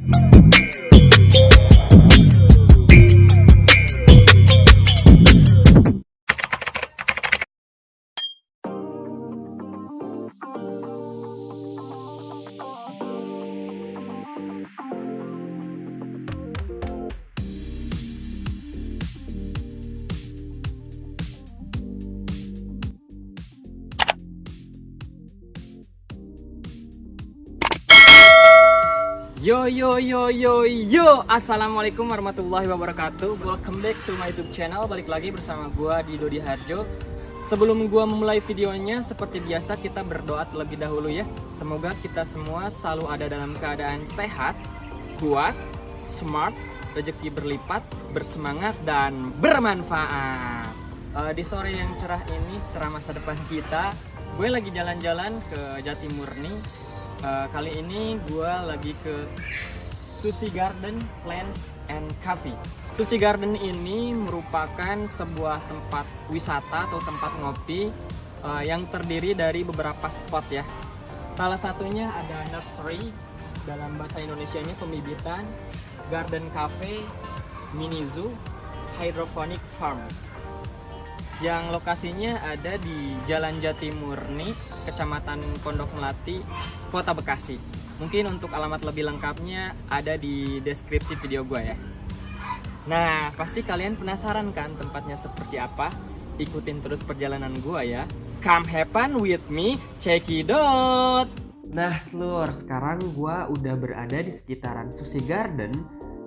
Yo yo yo yo yo. Assalamualaikum warahmatullahi wabarakatuh. Welcome back to my youtube channel. Balik lagi bersama gua di Dodi Harjo. Sebelum gua memulai videonya Seperti biasa kita berdoa terlebih dahulu ya. Semoga kita semua selalu ada dalam keadaan sehat Kuat Smart Rezeki berlipat Bersemangat dan bermanfaat. Uh, Di sore yang cerah ini Cerah masa depan kita Gue lagi jalan-jalan ke Jatimurni uh, kali ini gue lagi ke Sushi Garden Plants and Coffee. Sushi Garden ini merupakan sebuah tempat wisata atau tempat ngopi uh, yang terdiri dari beberapa spot ya. Salah satunya ada nursery dalam bahasa Indonesia-nya pembibitan, garden cafe, mini zoo, hydroponic farm yang lokasinya ada di Jalan Jatimurni, Kecamatan Pondok Melati, Kota Bekasi. Mungkin untuk alamat lebih lengkapnya ada di deskripsi video gue ya. Nah, pasti kalian penasaran kan tempatnya seperti apa? Ikutin terus perjalanan gue ya. Come happen with me, check it out! Nah, seluruh sekarang gue udah berada di sekitaran Sushi Garden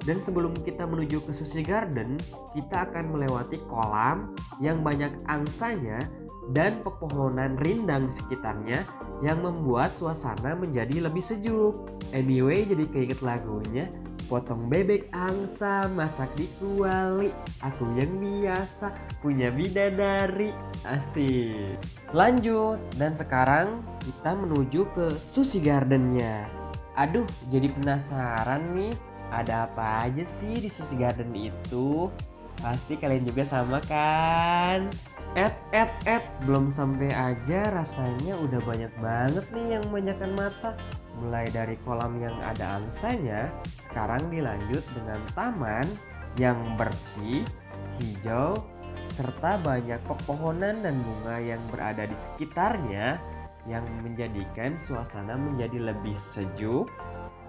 dan sebelum kita menuju ke Sushi Garden, kita akan melewati kolam yang banyak angsanya dan pepohonan rindang di sekitarnya yang membuat suasana menjadi lebih sejuk. Anyway, jadi keinget lagunya, potong bebek angsa, masak di kuali, aku yang biasa punya bidadari, asik. Lanjut, dan sekarang kita menuju ke Sushi Gardennya. Aduh, jadi penasaran nih ada apa aja sih di Sushi Garden itu? Pasti kalian juga sama kan? Et, et, et, belum sampai aja rasanya udah banyak banget nih yang memanjakan mata. Mulai dari kolam yang ada angsanya, sekarang dilanjut dengan taman yang bersih, hijau, serta banyak pepohonan dan bunga yang berada di sekitarnya yang menjadikan suasana menjadi lebih sejuk,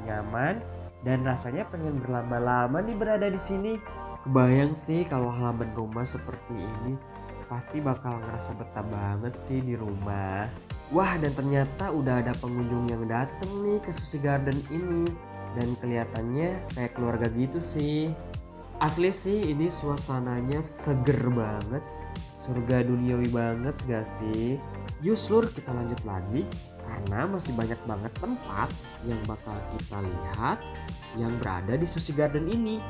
nyaman, dan rasanya pengen berlama-lama nih berada di sini. Kebayang sih kalau halaman rumah seperti ini, pasti bakal ngerasa betah banget sih di rumah. Wah dan ternyata udah ada pengunjung yang dateng nih ke Sushi Garden ini. Dan kelihatannya kayak keluarga gitu sih. Asli sih ini suasananya seger banget. Surga duniawi banget gak sih? Yuk seluruh kita lanjut lagi karena masih banyak banget tempat yang bakal kita lihat yang berada di Sushi Garden ini.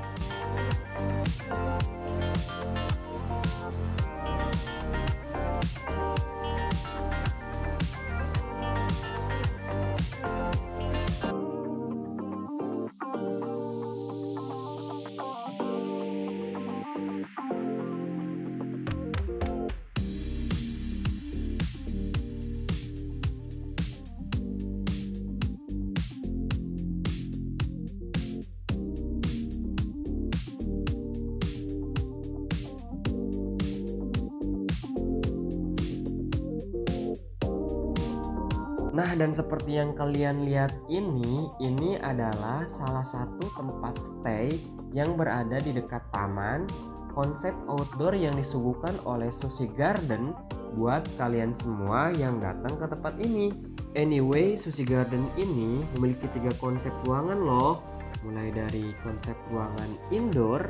Nah dan seperti yang kalian lihat ini, ini adalah salah satu tempat stay yang berada di dekat taman. Konsep outdoor yang disuguhkan oleh Sushi Garden buat kalian semua yang datang ke tempat ini. Anyway, Sushi Garden ini memiliki tiga konsep ruangan loh. Mulai dari konsep ruangan indoor,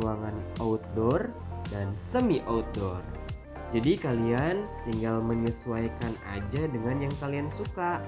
ruangan outdoor, dan semi outdoor jadi kalian tinggal menyesuaikan aja dengan yang kalian suka.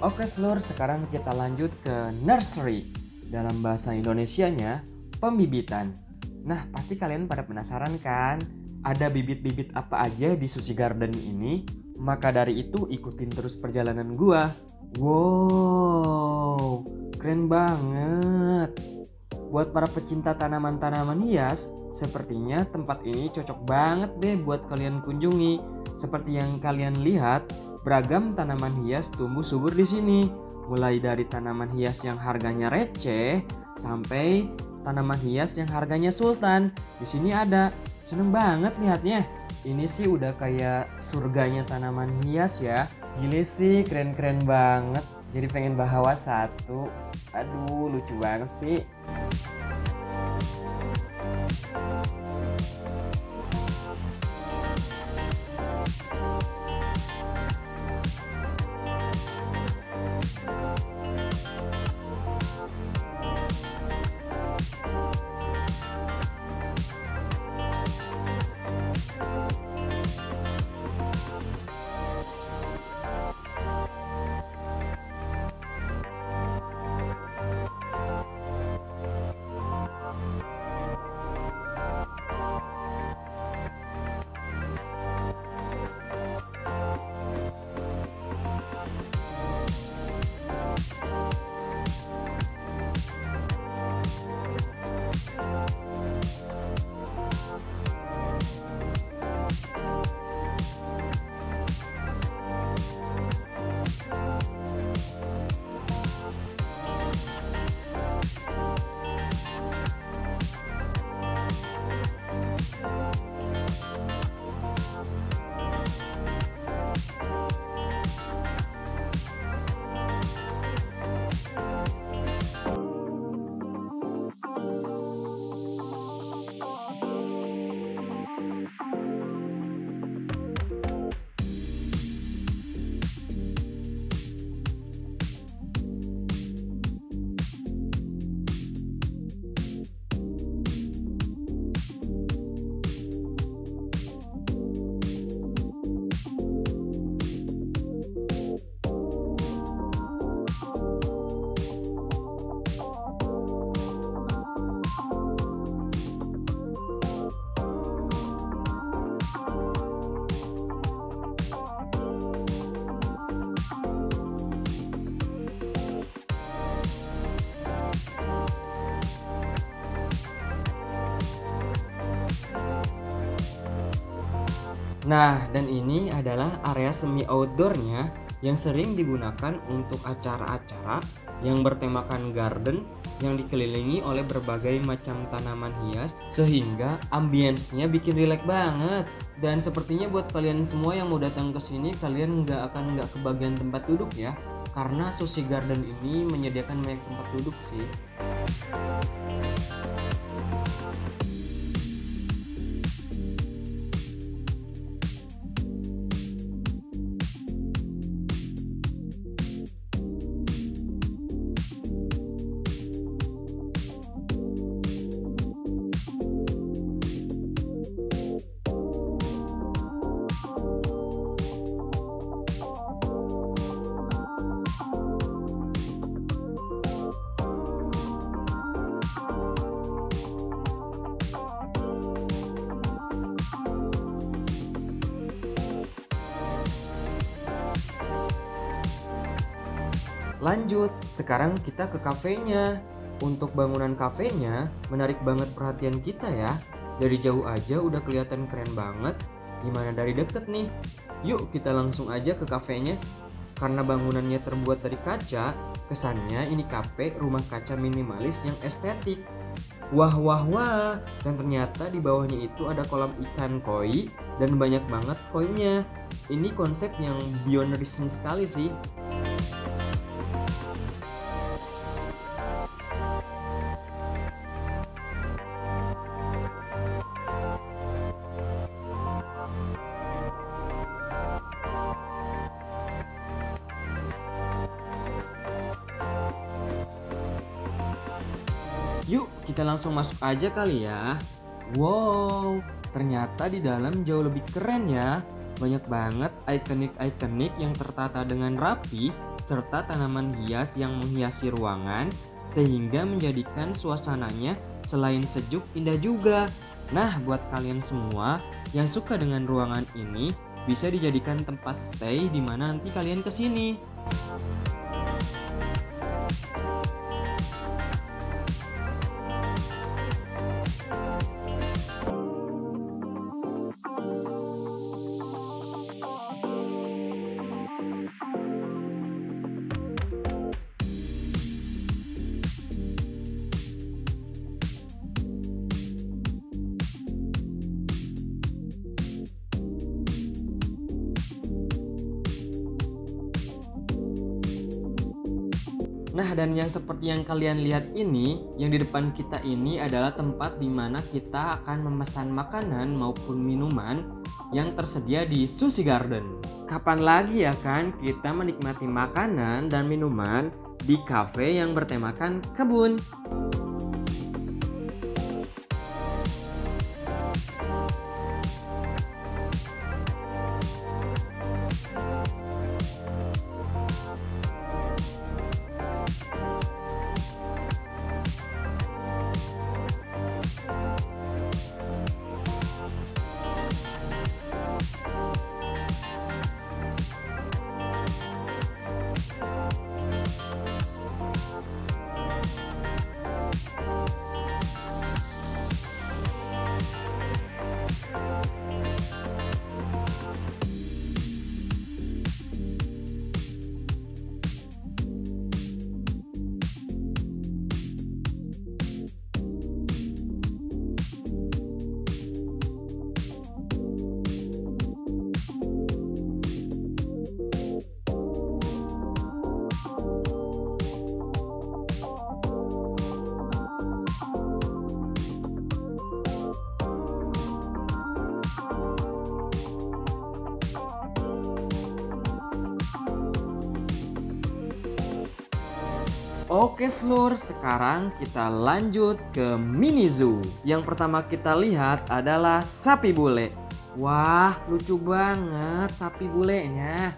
Oke seluruh sekarang kita lanjut ke nursery. Dalam bahasa Indonesianya, pembibitan. Nah, pasti kalian pada penasaran kan? Ada bibit-bibit apa aja di Sushi Garden ini? Maka dari itu ikutin terus perjalanan gua. Wow, keren banget. Buat para pecinta tanaman-tanaman hias, sepertinya tempat ini cocok banget deh buat kalian kunjungi. Seperti yang kalian lihat, beragam tanaman hias tumbuh subur di sini. Mulai dari tanaman hias yang harganya receh sampai tanaman hias yang harganya sultan. Di sini ada. Seneng banget lihatnya. Ini sih udah kayak surganya tanaman hias ya. Gile sih, keren-keren banget. Jadi pengen bawa satu. Aduh, lucu banget sih. Nah, dan ini adalah area semi outdoornya yang sering digunakan untuk acara-acara yang bertemakan garden yang dikelilingi oleh berbagai macam tanaman hias sehingga ambience-nya bikin rileks banget. Dan sepertinya buat kalian semua yang mau datang ke sini kalian nggak akan nggak kebagian tempat duduk ya karena Sushi Garden ini menyediakan banyak tempat duduk sih. Lanjut, sekarang kita ke kafenya. Untuk bangunan kafenya menarik banget perhatian kita ya. Dari jauh aja udah kelihatan keren banget. Gimana dari deket nih? Yuk kita langsung aja ke kafenya. Karena bangunannya terbuat dari kaca, kesannya ini kafe rumah kaca minimalis yang estetik. Wah wah wah, dan ternyata di bawahnya itu ada kolam ikan koi dan banyak banget koinya. Ini konsep yang beyond recent sekali sih. Yuk, kita langsung masuk aja kali ya. Wow, ternyata di dalam jauh lebih keren ya. Banyak banget ikonik-ikonik yang tertata dengan rapi, serta tanaman hias yang menghiasi ruangan, sehingga menjadikan suasananya selain sejuk indah juga. Nah, buat kalian semua yang suka dengan ruangan ini, bisa dijadikan tempat stay di mana nanti kalian ke sini. Nah, dan yang seperti yang kalian lihat ini, yang di depan kita ini adalah tempat di mana kita akan memesan makanan maupun minuman yang tersedia di Sushi Garden. Kapan lagi ya kan kita menikmati makanan dan minuman di cafe yang bertemakan kebun? Oke seluruh, sekarang kita lanjut ke mini zoo. Yang pertama kita lihat adalah sapi bule. Wah, lucu banget sapi bulenya.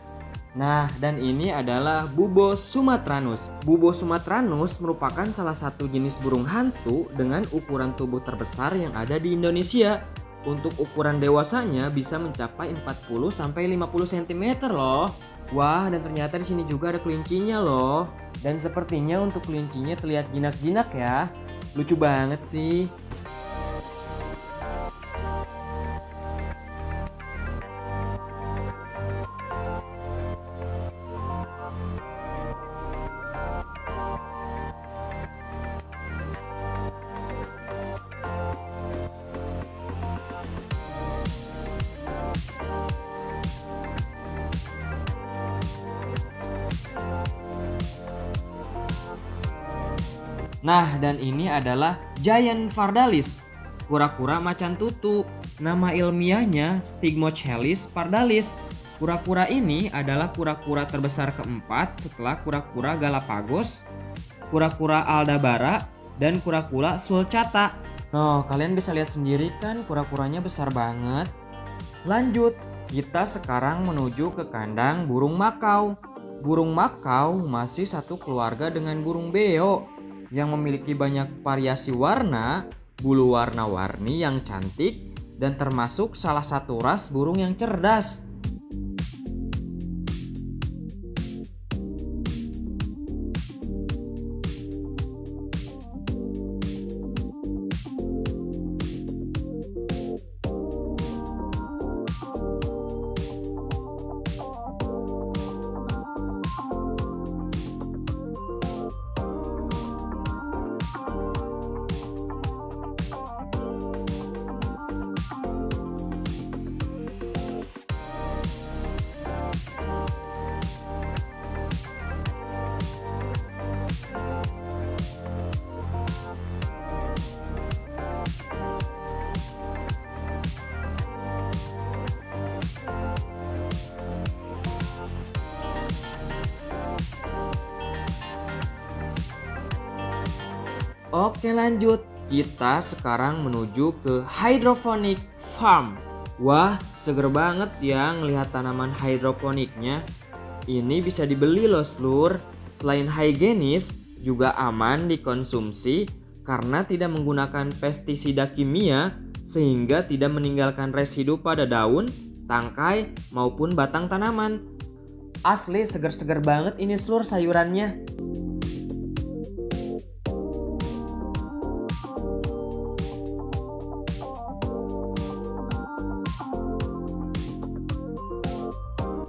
Nah, dan ini adalah Bubo sumatranus. Bubo sumatranus merupakan salah satu jenis burung hantu dengan ukuran tubuh terbesar yang ada di Indonesia. Untuk ukuran dewasanya bisa mencapai 40 sampai 50 cm loh. Wah, dan ternyata di sini juga ada kelincinya loh. Dan sepertinya untuk kelincinya terlihat jinak-jinak ya. Lucu banget sih. Nah, dan ini adalah Giant Fardalis, kura-kura macan tutu. Nama ilmiahnya Stigmochelis pardalis. Kura-kura ini adalah kura-kura terbesar keempat setelah kura-kura Galapagos, kura-kura Aldabara, dan kura-kura sulcata. Nah, kalian bisa lihat sendiri kan kura-kuranya besar banget. Lanjut, kita sekarang menuju ke kandang burung makau. Burung makau masih satu keluarga dengan burung beo yang memiliki banyak variasi warna, bulu warna-warni yang cantik, dan termasuk salah satu ras burung yang cerdas. Oke lanjut, kita sekarang menuju ke hydroponic farm. Wah, seger banget ya ngelihat tanaman hidroponiknya. Ini bisa dibeli loh seluruh. Selain higienis, juga aman dikonsumsi karena tidak menggunakan pestisida kimia sehingga tidak meninggalkan residu pada daun, tangkai, maupun batang tanaman. Asli seger-seger banget ini seluruh sayurannya.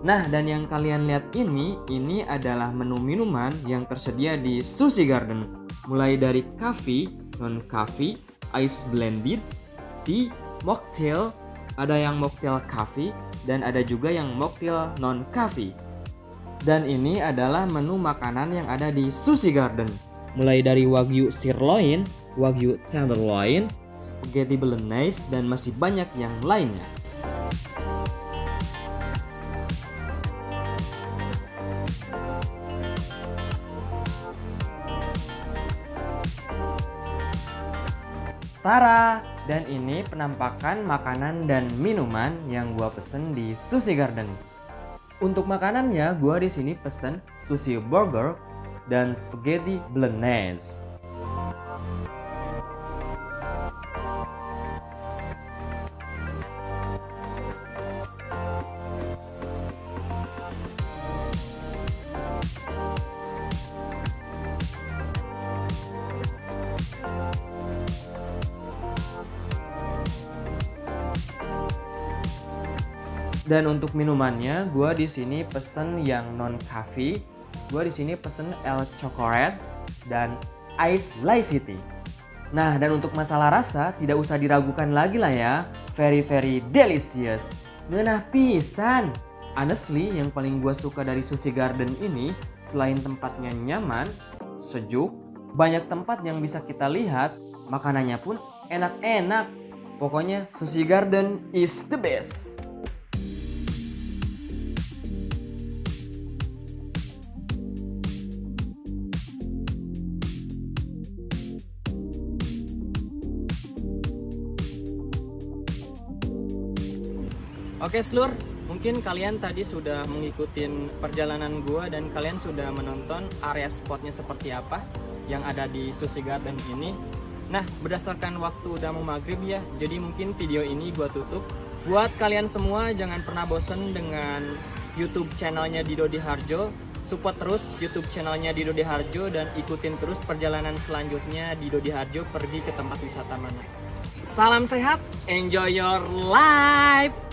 Nah, dan yang kalian lihat ini, ini adalah menu minuman yang tersedia di Sushi Garden. Mulai dari coffee, non-coffee, ice blended, tea, mocktail, ada yang mocktail coffee, dan ada juga yang mocktail non-coffee. Dan ini adalah menu makanan yang ada di Sushi Garden. Mulai dari wagyu sirloin, wagyu tenderloin, spaghetti bolognese, dan masih banyak yang lainnya. Tara! Dan ini penampakan makanan dan minuman yang gua pesen di Sushi Garden. Untuk makanannya, gua di sini pesen sushi burger dan spaghetti bolognese. Dan untuk minumannya, gue di sini pesen yang non coffee. Gue di sini pesen El Chocolate dan Ice City. Nah, dan untuk masalah rasa tidak usah diragukan lagi lah ya. Very very delicious. Ngenah pisan. Honestly, yang paling gue suka dari Sushi Garden ini, selain tempatnya nyaman, sejuk, banyak tempat yang bisa kita lihat, makanannya pun enak-enak. Pokoknya Sushi Garden is the best. Oke Slur, mungkin kalian tadi sudah mengikuti perjalanan gua dan kalian sudah menonton area spotnya seperti apa yang ada di Sushi Garden ini. Nah, berdasarkan waktu udah mau maghrib ya, jadi mungkin video ini gua tutup. Buat kalian semua jangan pernah bosen dengan YouTube channelnya Dido Di Harjo. Support terus YouTube channelnya Dido Di Harjo dan ikutin terus perjalanan selanjutnya Dido Di Harjo pergi ke tempat wisata mana. Salam sehat, enjoy your life!